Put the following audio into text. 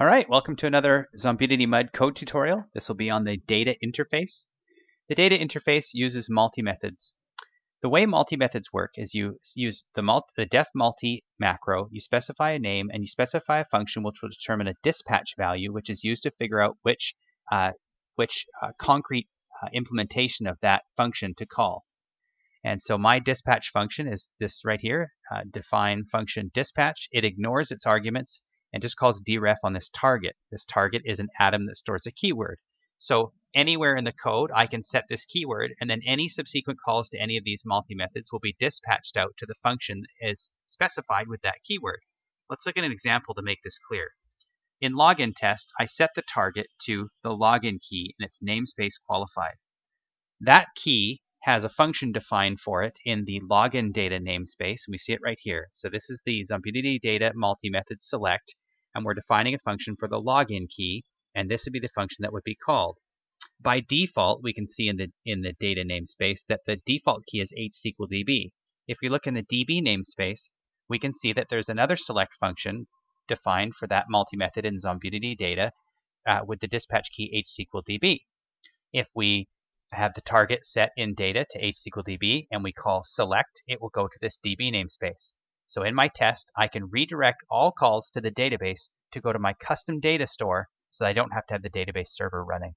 All right, welcome to another Zombidity Mud code tutorial. This will be on the data interface. The data interface uses multi-methods. The way multi-methods work is you use the, multi, the def multi macro, you specify a name, and you specify a function which will determine a dispatch value, which is used to figure out which, uh, which uh, concrete uh, implementation of that function to call. And so my dispatch function is this right here, uh, define function dispatch. It ignores its arguments and just calls deref on this target. This target is an atom that stores a keyword. So anywhere in the code, I can set this keyword, and then any subsequent calls to any of these multi-methods will be dispatched out to the function is specified with that keyword. Let's look at an example to make this clear. In login test, I set the target to the login key and its namespace qualified. That key has a function defined for it in the login data namespace, and we see it right here. So this is the Zombidity data multi-method select, and we're defining a function for the login key, and this would be the function that would be called. By default, we can see in the in the data namespace that the default key is hsqldb. If we look in the db namespace, we can see that there's another select function defined for that multi-method in Zombidity data uh, with the dispatch key hsqldb. If we have the target set in data to hsqldb and we call select, it will go to this db namespace. So in my test, I can redirect all calls to the database to go to my custom data store so I don't have to have the database server running.